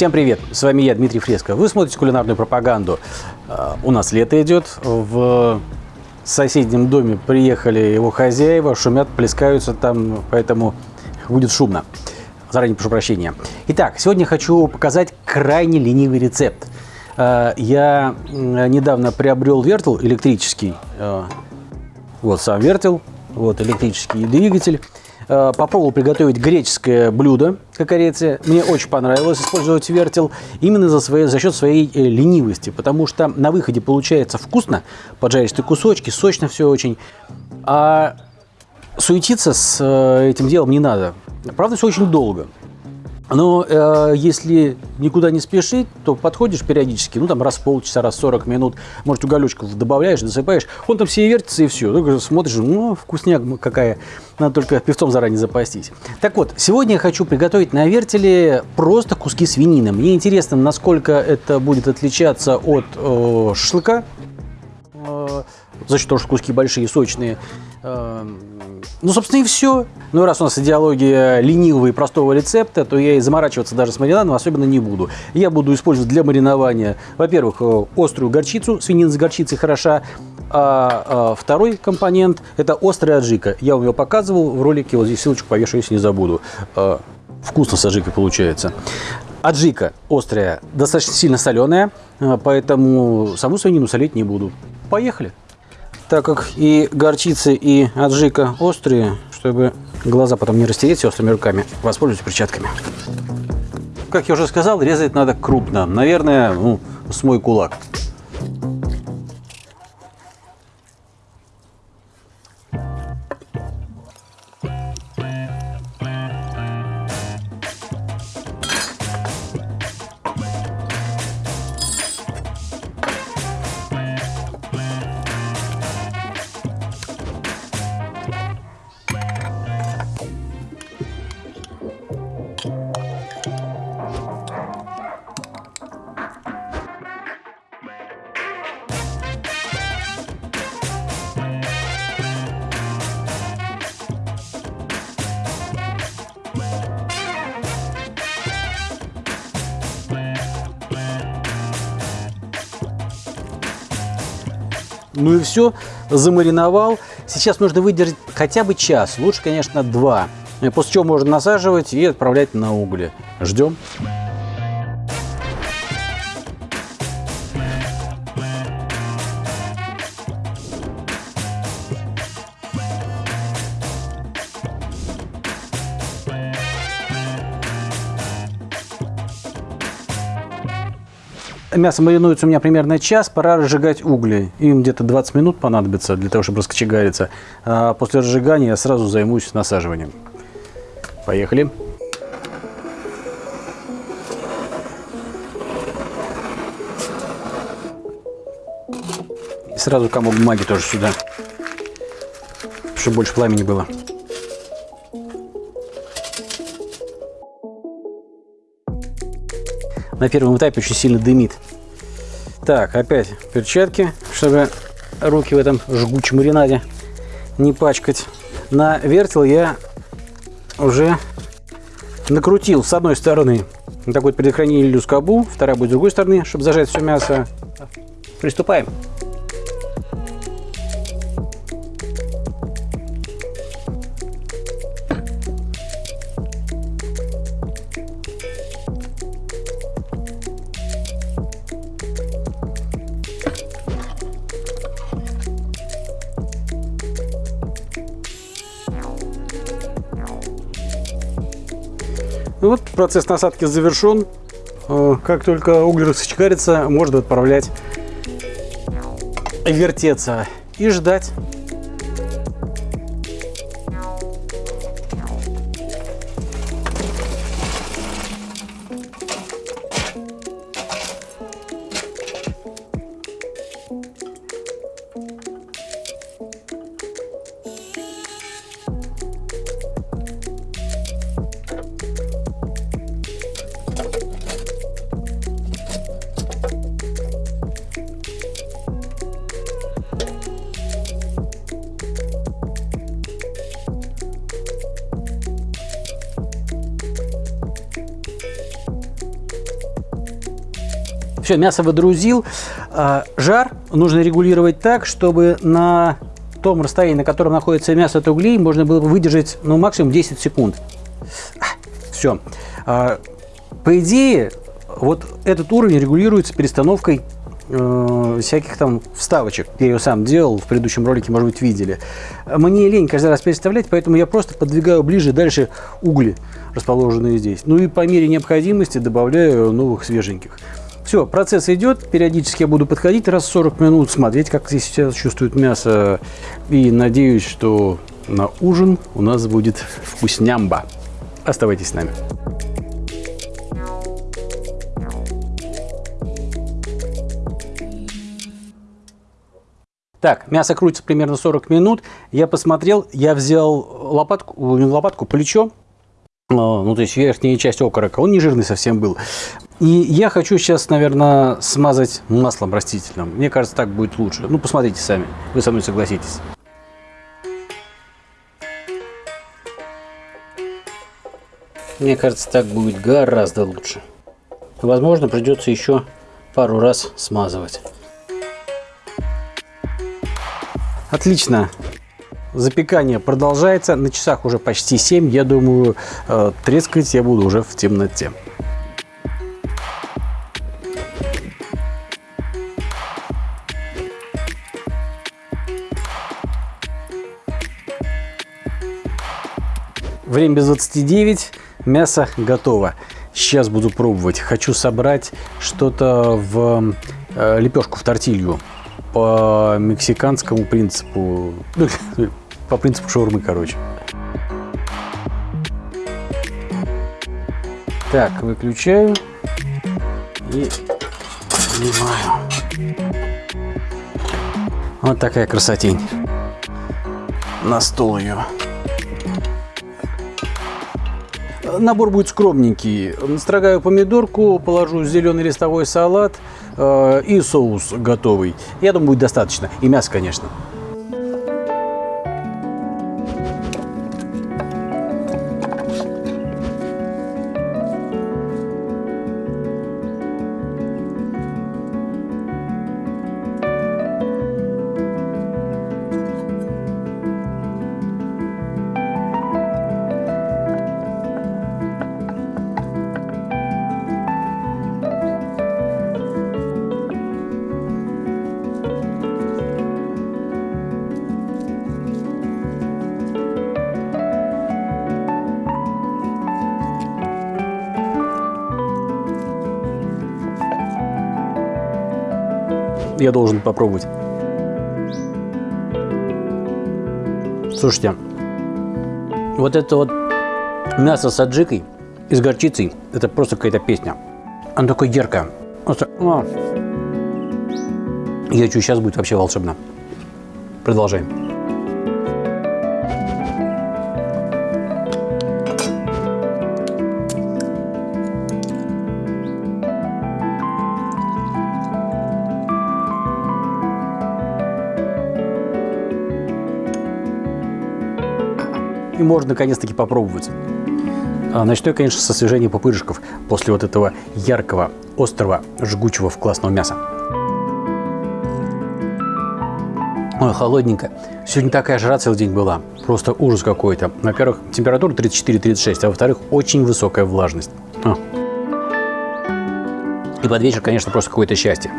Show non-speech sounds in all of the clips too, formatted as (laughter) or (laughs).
Всем привет! С вами я, Дмитрий Фреско. Вы смотрите кулинарную пропаганду. А, у нас лето идет. В соседнем доме приехали его хозяева, шумят, плескаются там, поэтому будет шумно. Заранее прошу прощения. Итак, сегодня хочу показать крайне ленивый рецепт. А, я недавно приобрел вертел электрический. А, вот сам вертел, вот электрический двигатель. Э, попробовал приготовить греческое блюдо кокорицы. Мне очень понравилось использовать вертел именно за, своей, за счет своей э, ленивости, потому что на выходе получается вкусно, поджаристые кусочки, сочно все очень, а суетиться с э, этим делом не надо. Правда, все очень долго. Но э, если никуда не спешить, то подходишь периодически, ну там раз в полчаса, раз в 40 минут, может, уголечков добавляешь, досыпаешь, он там все вертится и все. Только смотришь, ну, вкусняк какая, надо только певцом заранее запастись. Так вот, сегодня я хочу приготовить на вертеле просто куски свинины. Мне интересно, насколько это будет отличаться от э, шашлыка, э, за счет того, что куски большие, сочные. Э, ну, собственно, и все. Ну, раз у нас идеология ленивого и простого рецепта, то я и заморачиваться даже с маринадом особенно не буду. Я буду использовать для маринования, во-первых, э, острую горчицу, свинина с горчицей хороша, а, а второй компонент – это острая аджика. Я вам ее показывал в ролике, вот здесь ссылочку повешу, если не забуду. А, вкусно с аджикой получается. Аджика острая, достаточно сильно соленая, э, поэтому саму свинину солить не буду. Поехали! Так как и горчица, и аджика острые, чтобы глаза потом не растереть острыми руками, воспользуюсь перчатками. Как я уже сказал, резать надо крупно. Наверное, ну, с мой кулак. Ну и все, замариновал. Сейчас нужно выдержать хотя бы час, лучше, конечно, два. После чего можно насаживать и отправлять на угли. Ждем. Мясо маринуется у меня примерно час, пора разжигать угли. Им где-то 20 минут понадобится для того, чтобы раскочегариться. А после разжигания я сразу займусь насаживанием. Поехали. И сразу комок бумаги тоже сюда, чтобы больше пламени было. На первом этапе очень сильно дымит. Так, опять перчатки, чтобы руки в этом жгучем маринаде не пачкать. На вертел я уже накрутил с одной стороны такой предохранитель скобу, вторая будет с другой стороны, чтобы зажать все мясо. Приступаем. Ну вот процесс насадки завершен. Э, как только уголь раскочегарится, можно отправлять вертеться и ждать Все, мясо выдрузил. А, жар нужно регулировать так, чтобы на том расстоянии, на котором находится мясо от углей, можно было выдержать ну, максимум 10 секунд. Все. А, по идее, вот этот уровень регулируется перестановкой э, всяких там вставочек. Я ее сам делал, в предыдущем ролике, может быть, видели. Мне лень каждый раз переставлять, поэтому я просто подвигаю ближе дальше угли, расположенные здесь. Ну и по мере необходимости добавляю новых свеженьких. Все, процесс идет, периодически я буду подходить раз в 40 минут, смотреть, как здесь сейчас чувствует мясо. И надеюсь, что на ужин у нас будет вкуснямба. Оставайтесь с нами. Так, мясо крутится примерно 40 минут. Я посмотрел, я взял лопатку, не лопатку, плечо, а, ну, то есть верхняя часть окорока, он не жирный совсем был. И я хочу сейчас, наверное, смазать маслом растительным. Мне кажется, так будет лучше. Ну, посмотрите сами, вы со мной согласитесь. Мне кажется, так будет гораздо лучше. Возможно, придется еще пару раз смазывать. Отлично. Запекание продолжается. На часах уже почти 7. Я думаю, э, трескать я буду уже в темноте. Время без 29. Мясо готово. Сейчас буду пробовать. Хочу собрать что-то в э, лепешку, в тортилью по мексиканскому принципу, ну, (laughs) по принципу шаурмы, короче. Так, выключаю и снимаю. Вот такая красотень. На стол ее. Набор будет скромненький. Настрогаю помидорку, положу зеленый листовой салат э, и соус готовый. Я думаю, будет достаточно. И мясо, конечно. Я должен попробовать. Слушайте, вот это вот мясо с аджикой и с горчицей, это просто какая-то песня. Она такое яркое. Просто. Я чую, сейчас будет вообще волшебно. Продолжаем. Можно наконец-таки попробовать. А, начну я, конечно, с освежения пупырышков после вот этого яркого, острого, жгучего, классного мяса. Ой, холодненько. Сегодня такая жара целый день была. Просто ужас какой-то. Во-первых, температура 34-36, а во-вторых, очень высокая влажность. И под вечер, конечно, просто какое-то счастье.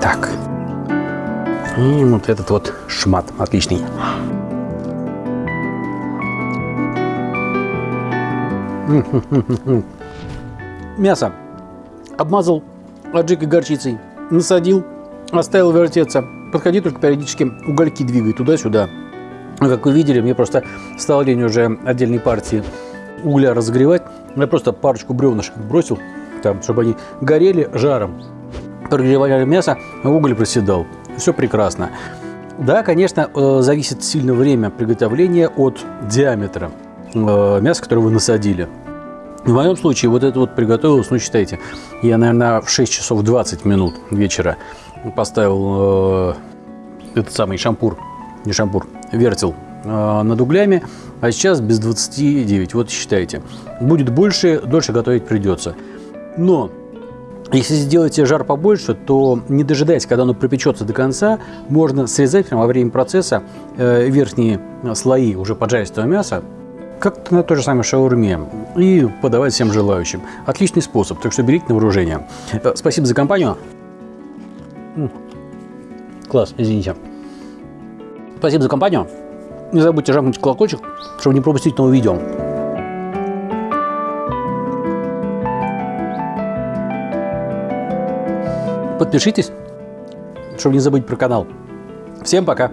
Так. И вот этот вот шмат отличный. (laughs) Мясо обмазал аджикой горчицей, насадил, оставил вертеться. Подходи только периодически угольки двигай туда-сюда. Как вы видели, мне просто стало лень уже отдельной партии угля разогревать. Я просто парочку бревнышек бросил, там, чтобы они горели жаром. Прогревали мясо, а уголь проседал. Все прекрасно. Да, конечно, э, зависит сильно время приготовления от диаметра э, мяса, которое вы насадили. В моем случае вот это вот приготовилось, ну считайте, я, наверное, в 6 часов 20 минут вечера поставил э, этот самый шампур, не шампур, вертел э, над углями, а сейчас без 29, вот считайте. Будет больше, дольше готовить придется. Но Если сделаете жар побольше, то не дожидаясь, когда оно пропечется до конца, можно срезать прямо во время процесса э, верхние слои уже поджаристого мяса, как на той же самой шаурме, и подавать всем желающим. Отличный способ, так что берите на вооружение. Э, спасибо за компанию. Класс, извините. Спасибо за компанию. Не забудьте жахнуть колокольчик, чтобы не пропустить новые видео. Подпишитесь, чтобы не забыть про канал. Всем пока!